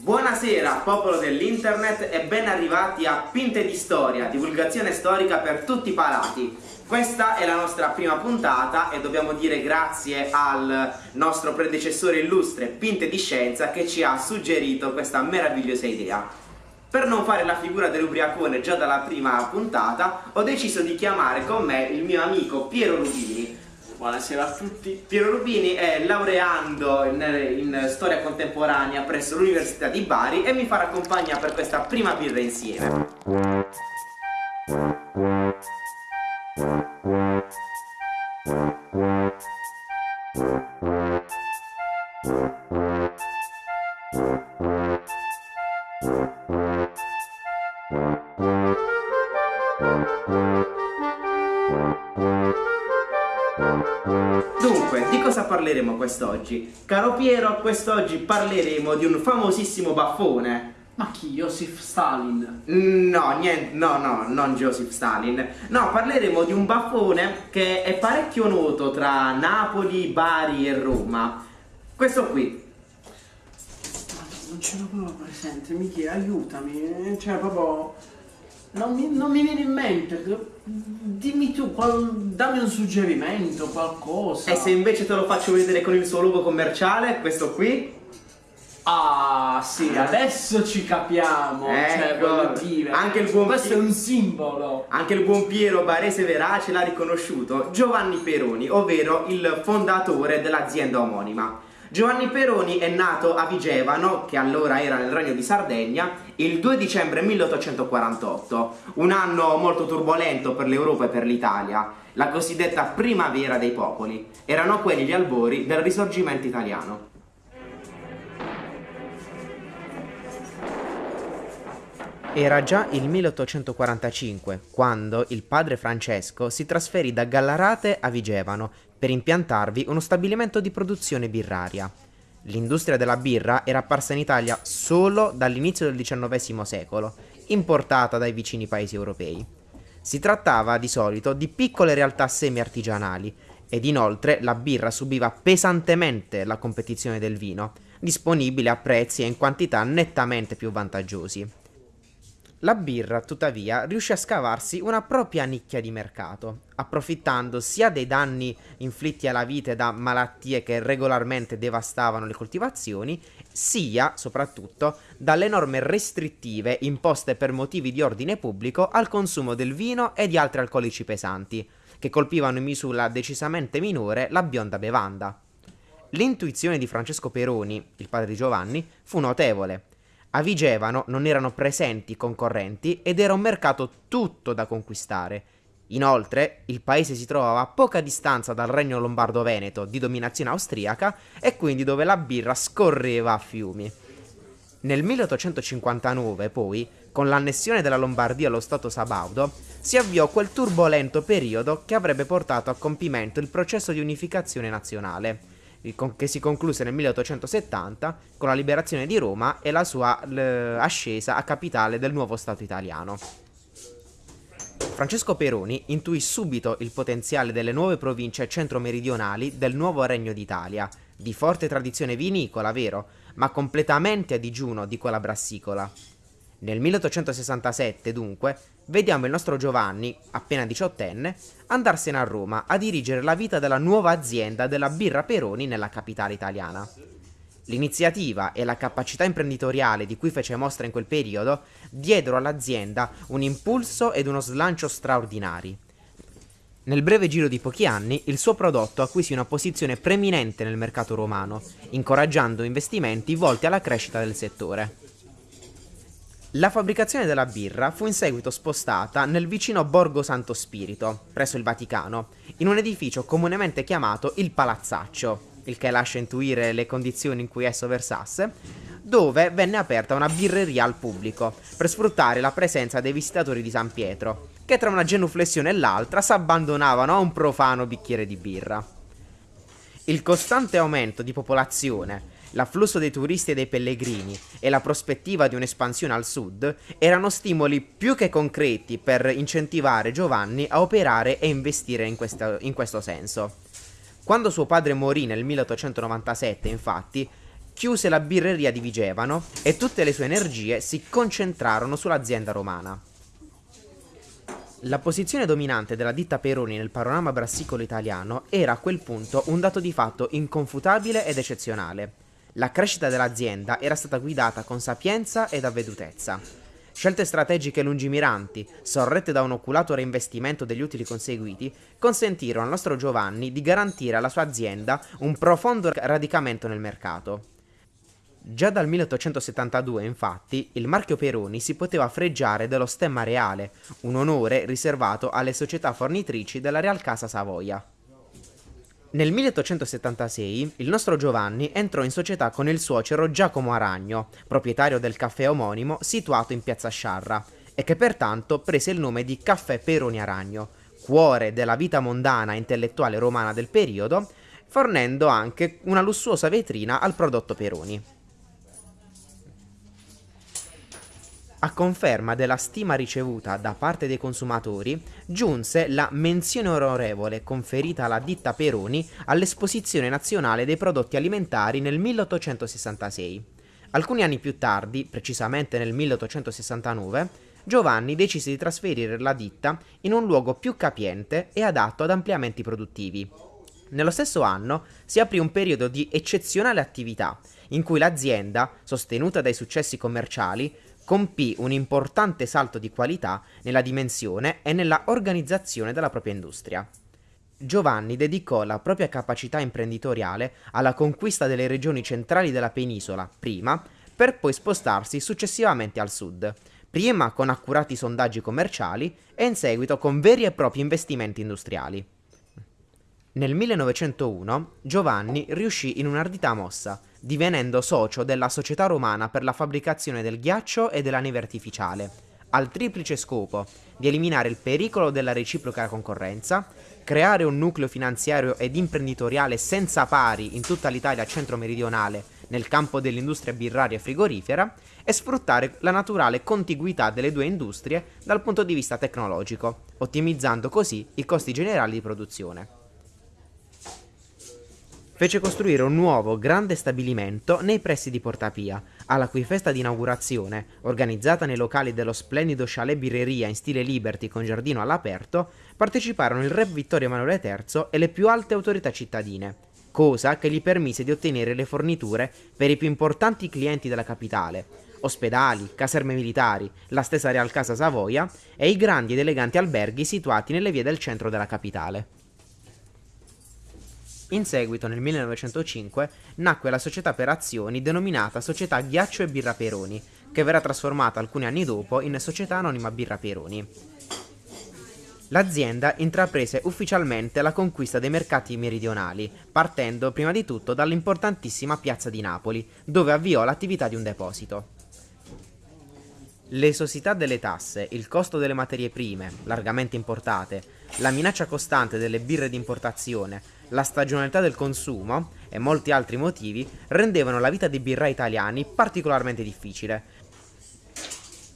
Buonasera popolo dell'internet e ben arrivati a Pinte di Storia, divulgazione storica per tutti i palati. Questa è la nostra prima puntata e dobbiamo dire grazie al nostro predecessore illustre Pinte di Scienza che ci ha suggerito questa meravigliosa idea. Per non fare la figura dell'ubriacone già dalla prima puntata ho deciso di chiamare con me il mio amico Piero Rubini Buonasera a tutti. Piero Rubini è laureando in, in storia contemporanea presso l'Università di Bari e mi farà compagnia per questa prima birra insieme. Parleremo quest'oggi? Caro Piero, quest'oggi parleremo di un famosissimo baffone. Ma chi? Joseph Stalin? No, niente, no, no, non Joseph Stalin. No, parleremo di un baffone che è parecchio noto tra Napoli, Bari e Roma. Questo qui. Ma non ce l'ho proprio presente, Michi, aiutami. Cioè, proprio... Non mi, non mi viene in mente. Dimmi tu, qual- dammi un suggerimento, qualcosa. E se invece te lo faccio vedere con il suo logo commerciale, questo qui? Ah, sì, adesso ci capiamo. Cioè, Ecco. voglio dire. Anche il buon Questo Pi- è un simbolo. Anche il buon Piero Barese Verace l'ha riconosciuto, Giovanni Peroni, ovvero il fondatore dell'azienda omonima. Giovanni Peroni è nato a Vigevano, che allora era nel Regno di Sardegna, il 2 dicembre 1848, un anno molto turbolento per l'Europa e per l'Italia, la cosiddetta primavera dei popoli. Erano quelli gli albori del risorgimento italiano. Era già il 1845 quando il padre Francesco si trasferì da Gallarate a Vigevano per impiantarvi uno stabilimento di produzione birraria. L'industria della birra era apparsa in Italia solo dall'inizio del XIX secolo, importata dai vicini paesi europei. Si trattava di solito di piccole realtà semi-artigianali ed inoltre la birra subiva pesantemente la competizione del vino, disponibile a prezzi e in quantità nettamente più vantaggiosi. La birra, tuttavia, riuscì a scavarsi una propria nicchia di mercato, approfittando sia dei danni inflitti alla vite da malattie che regolarmente devastavano le coltivazioni, sia, soprattutto, dalle norme restrittive imposte per motivi di ordine pubblico al consumo del vino e di altri alcolici pesanti, che colpivano in misura decisamente minore la bionda bevanda. L'intuizione di Francesco Peroni, il padre di Giovanni, fu notevole. A Vigevano non erano presenti concorrenti ed era un mercato tutto da conquistare. Inoltre, il paese si trovava a poca distanza dal regno lombardo-veneto di dominazione austriaca e quindi dove la birra scorreva a fiumi. Nel 1859, poi, con l'annessione della Lombardia allo Stato Sabaudo, si avviò quel turbolento periodo che avrebbe portato a compimento il processo di unificazione nazionale, che si concluse nel 1870 con la liberazione di Roma e la sua ascesa a capitale del nuovo Stato italiano. Francesco Peroni intuì subito il potenziale delle nuove province centro-meridionali del nuovo Regno d'Italia, di forte tradizione vinicola, vero, ma completamente a digiuno di quella brassicola. Nel 1867, dunque, vediamo il nostro Giovanni, appena diciottenne, andarsene a Roma a dirigere la vita della nuova azienda della birra Peroni nella capitale italiana. L'iniziativa e la capacità imprenditoriale di cui fece mostra in quel periodo diedero all'azienda un impulso ed uno slancio straordinari. Nel breve giro di pochi anni, il suo prodotto acquisì una posizione preminente nel mercato romano, incoraggiando investimenti volti alla crescita del settore. La fabbricazione della birra fu in seguito spostata nel vicino Borgo Santo Spirito, presso il Vaticano, in un edificio comunemente chiamato il Palazzaccio, il che lascia intuire le condizioni in cui esso versasse, dove venne aperta una birreria al pubblico, per sfruttare la presenza dei visitatori di San Pietro, che tra una genuflessione e l'altra s'abbandonavano a un profano bicchiere di birra. Il costante aumento di popolazione, l'afflusso dei turisti e dei pellegrini e la prospettiva di un'espansione al sud erano stimoli più che concreti per incentivare Giovanni a operare e investire in, questa- in questo senso. Quando suo padre morì nel 1897, infatti, chiuse la birreria di Vigevano e tutte le sue energie si concentrarono sull'azienda romana. La posizione dominante della ditta Peroni nel panorama brassicolo italiano era a quel punto un dato di fatto inconfutabile ed eccezionale. La crescita dell'azienda era stata guidata con sapienza ed avvedutezza. Scelte strategiche lungimiranti, sorrette da un oculato reinvestimento degli utili conseguiti, consentirono al nostro Giovanni di garantire alla sua azienda un profondo radicamento nel mercato. Già dal 1872, infatti, il marchio Peroni si poteva freggiare dello stemma reale, un onore riservato alle società fornitrici della Real Casa Savoia. Nel 1876 il nostro Giovanni entrò in società con il suocero Giacomo Aragno, proprietario del caffè omonimo situato in piazza Sciarra, e che pertanto prese il nome di Caffè Peroni Aragno, cuore della vita mondana e intellettuale romana del periodo, fornendo anche una lussuosa vetrina al prodotto Peroni. A conferma della stima ricevuta da parte dei consumatori, giunse la menzione onorevole conferita alla ditta Peroni all'Esposizione Nazionale dei Prodotti Alimentari nel 1866. Alcuni anni più tardi, precisamente nel 1869, Giovanni decise di trasferire la ditta in un luogo più capiente e adatto ad ampliamenti produttivi. Nello stesso anno si aprì un periodo di eccezionale attività, in cui l'azienda, sostenuta dai successi commerciali, compì un importante salto di qualità nella dimensione e nella organizzazione della propria industria. Giovanni dedicò la propria capacità imprenditoriale alla conquista delle regioni centrali della penisola, prima, per poi spostarsi successivamente al sud, prima con accurati sondaggi commerciali e in seguito con veri e propri investimenti industriali. Nel 1901 Giovanni riuscì in un'ardita mossa, divenendo socio della Società Romana per la fabbricazione del ghiaccio e della neve artificiale, al triplice scopo di eliminare il pericolo della reciproca concorrenza, creare un nucleo finanziario ed imprenditoriale senza pari in tutta l'Italia centro-meridionale nel campo dell'industria birraria e frigorifera e sfruttare la naturale contiguità delle due industrie dal punto di vista tecnologico, ottimizzando così i costi generali di produzione fece costruire un nuovo grande stabilimento nei pressi di Portapia, alla cui festa di inaugurazione, organizzata nei locali dello splendido chalet birreria in stile Liberty con giardino all'aperto, parteciparono il re Vittorio Emanuele III e le più alte autorità cittadine, cosa che gli permise di ottenere le forniture per i più importanti clienti della capitale, ospedali, caserme militari, la stessa Real Casa Savoia e i grandi ed eleganti alberghi situati nelle vie del centro della capitale. In seguito, nel 1905, nacque la società per azioni denominata Società Ghiaccio e Birra Peroni, che verrà trasformata alcuni anni dopo in Società Anonima Birra Peroni. L'azienda intraprese ufficialmente la conquista dei mercati meridionali, partendo prima di tutto dall'importantissima piazza di Napoli, dove avviò l'attività di un deposito. L'esosità delle tasse, il costo delle materie prime, largamente importate, la minaccia costante delle birre di importazione, la stagionalità del consumo e molti altri motivi rendevano la vita dei birrai italiani particolarmente difficile.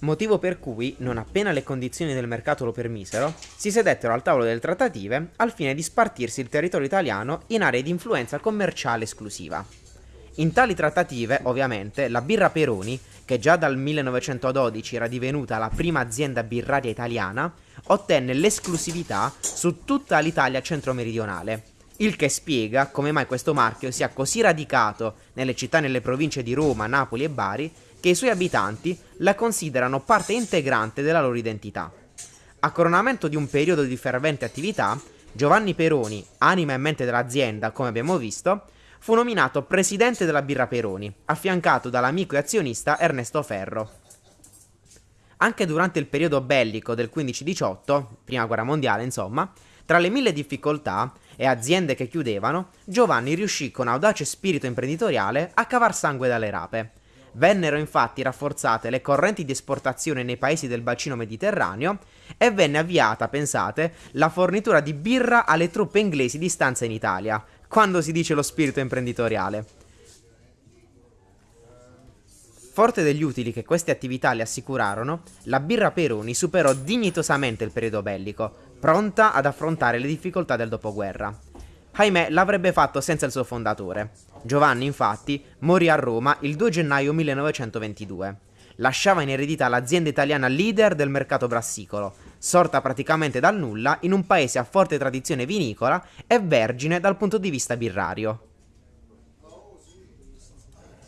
Motivo per cui, non appena le condizioni del mercato lo permisero, si sedettero al tavolo delle trattative al fine di spartirsi il territorio italiano in aree di influenza commerciale esclusiva. In tali trattative, ovviamente, la birra Peroni, che già dal 1912 era divenuta la prima azienda birraria italiana, ottenne l'esclusività su tutta l'Italia centro-meridionale, il che spiega come mai questo marchio sia così radicato nelle città e nelle province di Roma, Napoli e Bari che i suoi abitanti la considerano parte integrante della loro identità. A coronamento di un periodo di fervente attività, Giovanni Peroni, anima e mente dell'azienda, come abbiamo visto, fu nominato presidente della Birra Peroni, affiancato dall'amico e azionista Ernesto Ferro. Anche durante il periodo bellico del 15-18, prima guerra mondiale insomma, tra le mille difficoltà e aziende che chiudevano, Giovanni riuscì con audace spirito imprenditoriale a cavar sangue dalle rape. Vennero infatti rafforzate le correnti di esportazione nei paesi del bacino mediterraneo e venne avviata, pensate, la fornitura di birra alle truppe inglesi di stanza in Italia, quando si dice lo spirito imprenditoriale. Forte degli utili che queste attività le assicurarono, la birra Peroni superò dignitosamente il periodo bellico, pronta ad affrontare le difficoltà del dopoguerra. ahimè l'avrebbe fatto senza il suo fondatore. Giovanni, infatti, morì a Roma il 2 gennaio 1922. Lasciava in eredità l'azienda italiana leader del mercato brassicolo, sorta praticamente dal nulla in un paese a forte tradizione vinicola e vergine dal punto di vista birrario.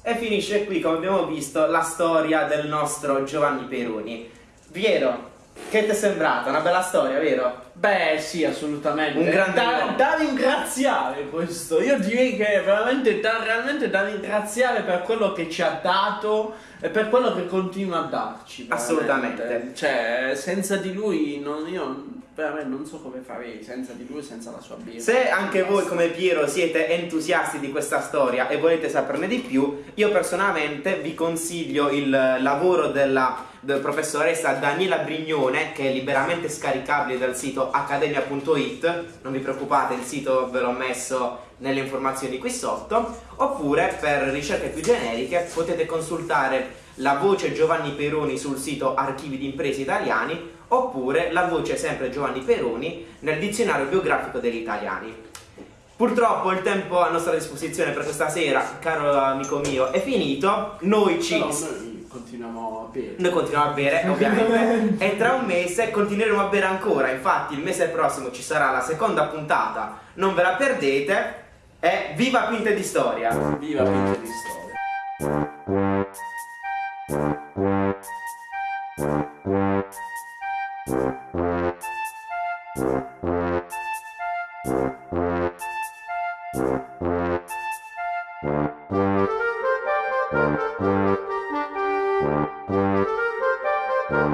E finisce qui, come abbiamo visto, la storia del nostro Giovanni Peroni. Piero, che ti è sembrata? Una bella storia, vero? Beh, sì, assolutamente. Un grande da, da ringraziare questo. Io direi che è veramente da, realmente da ringraziare per quello che ci ha dato e per quello che continua a darci. veramente. Assolutamente. Cioè, senza di lui non, io veramente non so come farei senza di lui, senza la sua birra. Se anche voi come Piero siete entusiasti di questa storia e volete saperne di più, io personalmente vi consiglio il lavoro della, del professoressa Daniela Brignone che è liberamente scaricabile dal sito accademia.it, non vi preoccupate, il sito ve l'ho messo nelle informazioni qui sotto, oppure per ricerche più generiche potete consultare la voce Giovanni Peroni sul sito Archivi di Imprese Italiani oppure la voce sempre Giovanni Peroni nel dizionario biografico degli italiani. Purtroppo il tempo a nostra disposizione per questa sera, caro amico mio, è finito. Noi ci Però noi continuiamo a bere. noi continuiamo a bere, ovviamente, e tra un mese continueremo a bere ancora. Infatti, il mese prossimo ci sarà la seconda puntata, non ve la perdete. E viva Pinte di Storia! Viva Pinte di Storia.